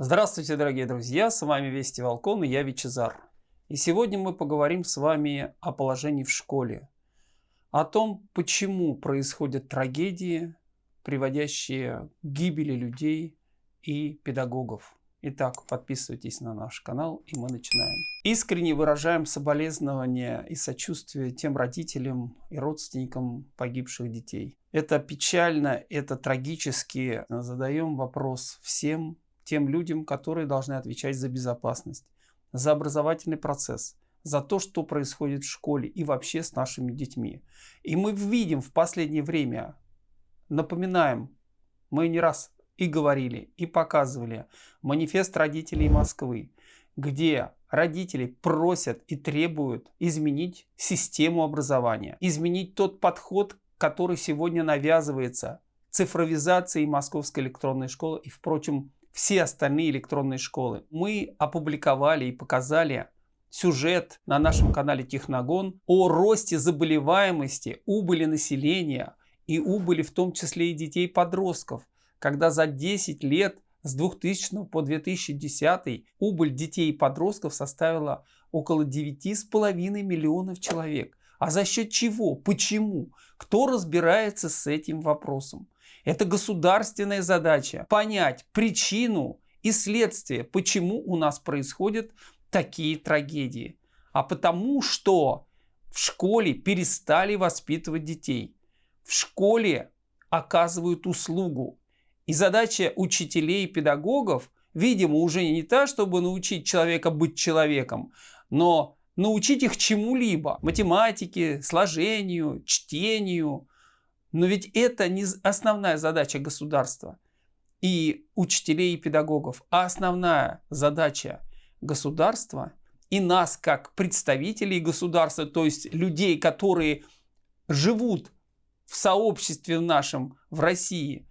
Здравствуйте, дорогие друзья! С вами Вести Волкон и я Вичезар. И сегодня мы поговорим с вами о положении в школе. О том, почему происходят трагедии, приводящие к гибели людей и педагогов. Итак, подписывайтесь на наш канал и мы начинаем. Искренне выражаем соболезнования и сочувствие тем родителям и родственникам погибших детей. Это печально, это трагически. Задаем вопрос всем тем людям, которые должны отвечать за безопасность, за образовательный процесс, за то, что происходит в школе и вообще с нашими детьми. И мы видим в последнее время, напоминаем, мы не раз и говорили, и показывали манифест родителей Москвы, где родители просят и требуют изменить систему образования, изменить тот подход, который сегодня навязывается цифровизацией Московской электронной школы и, впрочем, все остальные электронные школы. Мы опубликовали и показали сюжет на нашем канале Техногон о росте заболеваемости, убыли населения и убыли в том числе и детей-подростков когда за 10 лет с 2000 по 2010 убыль детей и подростков составила около 9,5 миллионов человек. А за счет чего? Почему? Кто разбирается с этим вопросом? Это государственная задача понять причину и следствие, почему у нас происходят такие трагедии. А потому что в школе перестали воспитывать детей. В школе оказывают услугу. И задача учителей и педагогов, видимо, уже не та, чтобы научить человека быть человеком, но научить их чему-либо. Математике, сложению, чтению. Но ведь это не основная задача государства и учителей и педагогов, а основная задача государства и нас как представителей государства, то есть людей, которые живут в сообществе нашем, в России,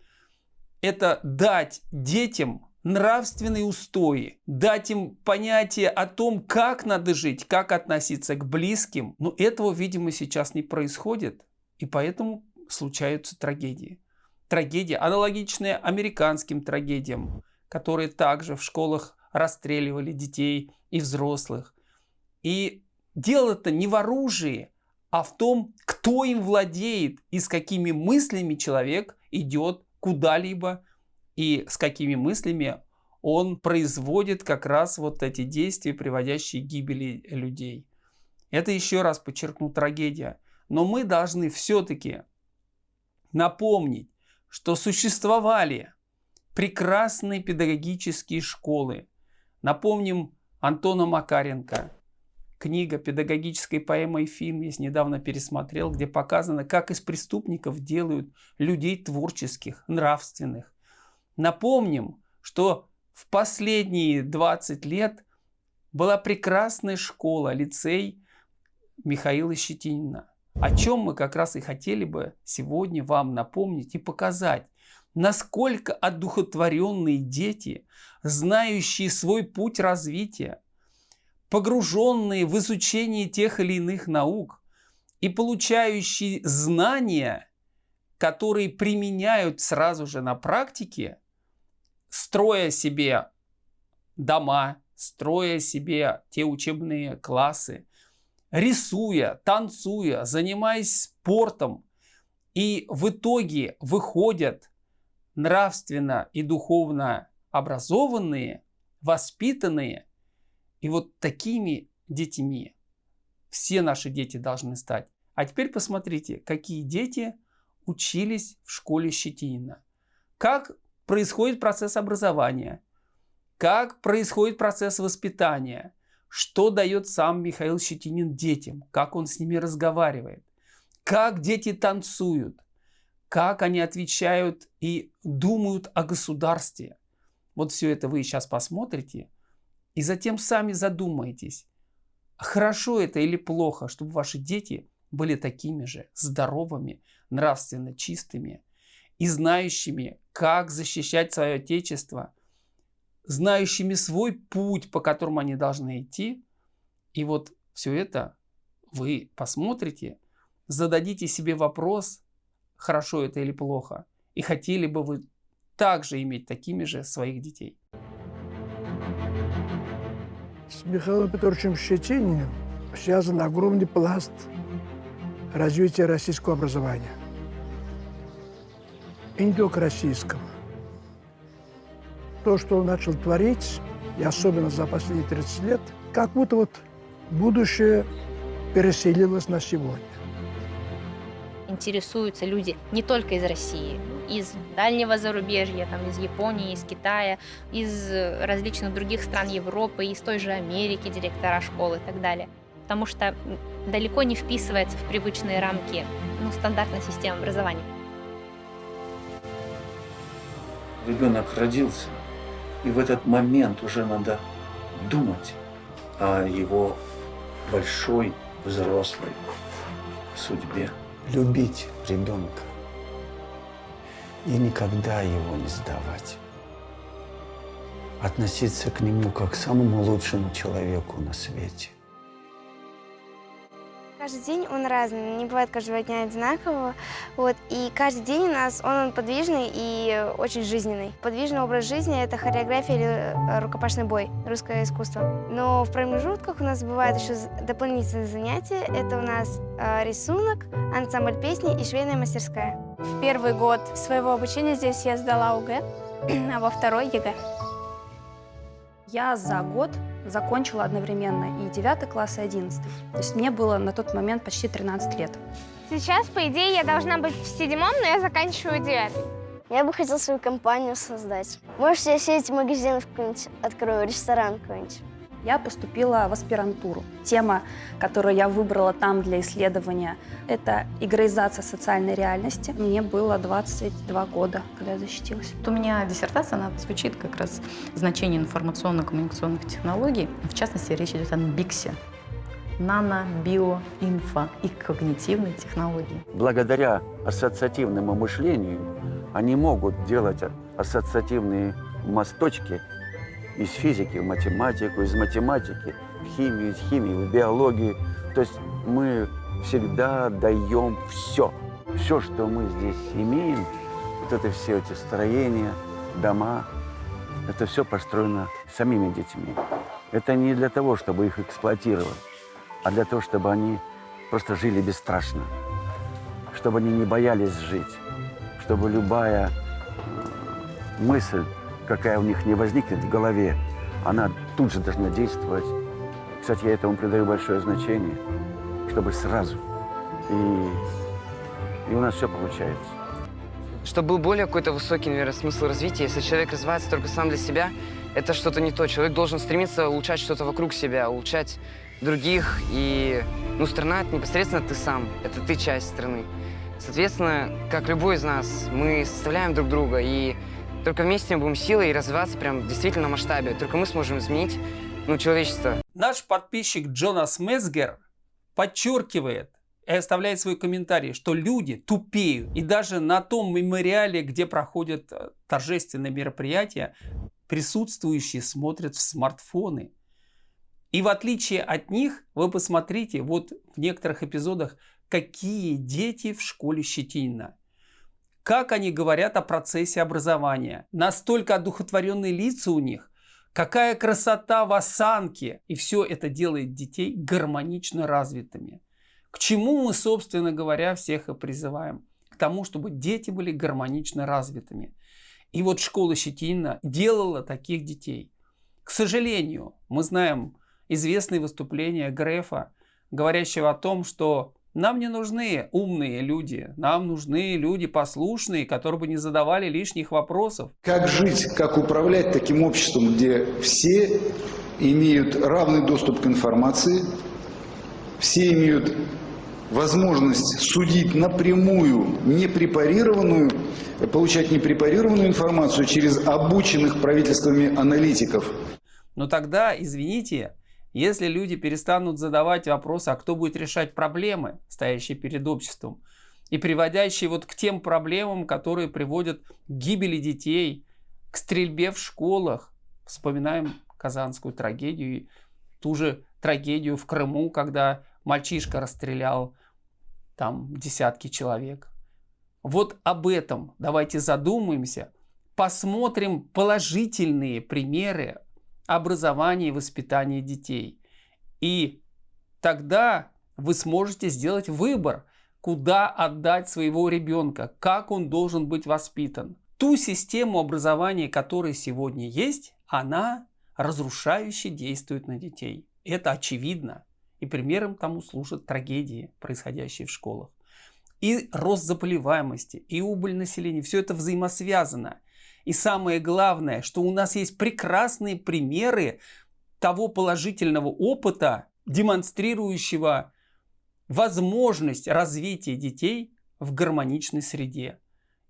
это дать детям нравственные устои, дать им понятие о том, как надо жить, как относиться к близким. Но этого, видимо, сейчас не происходит, и поэтому случаются трагедии. Трагедии, аналогичные американским трагедиям, которые также в школах расстреливали детей и взрослых. И дело-то не в оружии, а в том, кто им владеет и с какими мыслями человек идет куда-либо и с какими мыслями он производит как раз вот эти действия, приводящие к гибели людей. Это еще раз подчеркну трагедия. Но мы должны все-таки напомнить, что существовали прекрасные педагогические школы. Напомним Антона Макаренко, книга педагогической поэмы и фильм есть, недавно пересмотрел, где показано, как из преступников делают людей творческих, нравственных. Напомним, что в последние 20 лет была прекрасная школа, лицей Михаила Щетинина. О чем мы как раз и хотели бы сегодня вам напомнить и показать, насколько одухотворенные дети, знающие свой путь развития, погруженные в изучение тех или иных наук и получающие знания, которые применяют сразу же на практике, строя себе дома, строя себе те учебные классы, рисуя, танцуя, занимаясь спортом, и в итоге выходят нравственно и духовно образованные, воспитанные и вот такими детьми все наши дети должны стать. А теперь посмотрите, какие дети учились в школе Щетинина. Как происходит процесс образования, как происходит процесс воспитания, что дает сам Михаил Щетинин детям, как он с ними разговаривает, как дети танцуют, как они отвечают и думают о государстве. Вот все это вы сейчас посмотрите – и затем сами задумайтесь, хорошо это или плохо, чтобы ваши дети были такими же здоровыми, нравственно чистыми и знающими, как защищать свое Отечество, знающими свой путь, по которому они должны идти. И вот все это вы посмотрите, зададите себе вопрос, хорошо это или плохо, и хотели бы вы также иметь такими же своих детей. С Михаилом Петровичем Щетининым связан огромный пласт развития российского образования. И не только российского. То, что он начал творить, и особенно за последние 30 лет, как будто вот будущее переселилось на сегодня. Интересуются люди не только из России, из дальнего зарубежья, там, из Японии, из Китая, из различных других стран Европы, из той же Америки, директора школы и так далее. Потому что далеко не вписывается в привычные рамки ну, стандартной системы образования. Ребенок родился, и в этот момент уже надо думать о его большой взрослой судьбе. Любить ребенка и никогда его не сдавать. Относиться к нему как к самому лучшему человеку на свете. Каждый день он разный, не бывает каждого дня одинакового. Вот, и каждый день у нас он подвижный и очень жизненный. Подвижный образ жизни – это хореография или э, рукопашный бой, русское искусство. Но в промежутках у нас бывают еще дополнительные занятия. Это у нас э, рисунок, ансамбль песни и швейная мастерская. В первый год своего обучения здесь я сдала ОГЭ, а во второй ЕГЭ. Я за год закончила одновременно и 9 класс, и 11. То есть мне было на тот момент почти 13 лет. Сейчас, по идее, я должна быть в седьмом, но я заканчиваю девятый. Я бы хотел свою компанию создать. Может, я сеть магазинов какой-нибудь открою, ресторан какой-нибудь. Я поступила в аспирантуру. Тема, которую я выбрала там для исследования, это игроизация социальной реальности. Мне было 22 года, когда я защитилась. У меня диссертация, она звучит как раз значение информационно-коммуникационных технологий. В частности, речь идет о БИКСе нано, био, инфо и когнитивной технологии. Благодаря ассоциативному мышлению они могут делать ассоциативные мосточки из физики в математику, из математики в химию, из химии в биологию. То есть мы всегда даем все. Все, что мы здесь имеем, вот это все эти строения, дома, это все построено самими детьми. Это не для того, чтобы их эксплуатировать, а для того, чтобы они просто жили бесстрашно, чтобы они не боялись жить, чтобы любая э, мысль какая у них не возникнет в голове, она тут же должна действовать. Кстати, я этому придаю большое значение, чтобы сразу. И, и у нас все получается. Чтобы был более какой-то высокий, наверное, смысл развития, если человек развивается только сам для себя, это что-то не то. Человек должен стремиться улучшать что-то вокруг себя, улучшать других. И, ну, страна — это непосредственно ты сам, это ты часть страны. Соответственно, как любой из нас, мы составляем друг друга, и только вместе мы будем силой и развиваться прям в действительно масштабе. Только мы сможем изменить ну, человечество. Наш подписчик Джонас Месгер подчеркивает и оставляет свой комментарий, что люди тупеют. И даже на том мемориале, где проходят э, торжественные мероприятия, присутствующие смотрят в смартфоны. И в отличие от них, вы посмотрите, вот в некоторых эпизодах, какие дети в школе Щетинина как они говорят о процессе образования. Настолько одухотворенные лица у них, какая красота в осанке. И все это делает детей гармонично развитыми. К чему мы, собственно говоря, всех и призываем? К тому, чтобы дети были гармонично развитыми. И вот школа Щетинина делала таких детей. К сожалению, мы знаем известные выступления Грефа, говорящего о том, что нам не нужны умные люди, нам нужны люди послушные, которые бы не задавали лишних вопросов. Как жить, как управлять таким обществом, где все имеют равный доступ к информации, все имеют возможность судить напрямую непрепарированную, получать непрепарированную информацию через обученных правительствами аналитиков. Но тогда, извините, если люди перестанут задавать вопросы, а кто будет решать проблемы, стоящие перед обществом, и приводящие вот к тем проблемам, которые приводят к гибели детей, к стрельбе в школах. Вспоминаем казанскую трагедию, ту же трагедию в Крыму, когда мальчишка расстрелял там десятки человек. Вот об этом давайте задумаемся, посмотрим положительные примеры образования и воспитания детей. И тогда вы сможете сделать выбор, куда отдать своего ребенка, как он должен быть воспитан. Ту систему образования, которая сегодня есть, она разрушающе действует на детей. Это очевидно. И примером тому служат трагедии, происходящие в школах. И рост заболеваемости, и убыль населения, все это взаимосвязано. И самое главное, что у нас есть прекрасные примеры того положительного опыта, демонстрирующего возможность развития детей в гармоничной среде.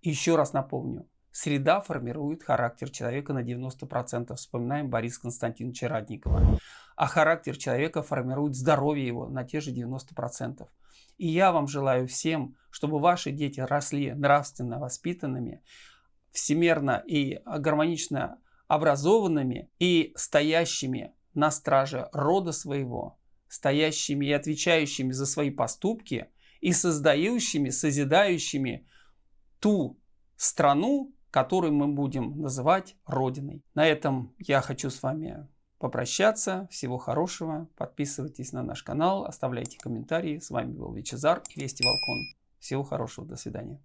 Еще раз напомню, среда формирует характер человека на 90%. Вспоминаем Бориса Константиновича Радникова. А характер человека формирует здоровье его на те же 90%. И я вам желаю всем, чтобы ваши дети росли нравственно воспитанными, всемерно и гармонично образованными и стоящими на страже рода своего, стоящими и отвечающими за свои поступки и создающими, созидающими ту страну, которую мы будем называть Родиной. На этом я хочу с вами попрощаться. Всего хорошего. Подписывайтесь на наш канал, оставляйте комментарии. С вами был Вичезар и Вести Волкон. Всего хорошего. До свидания.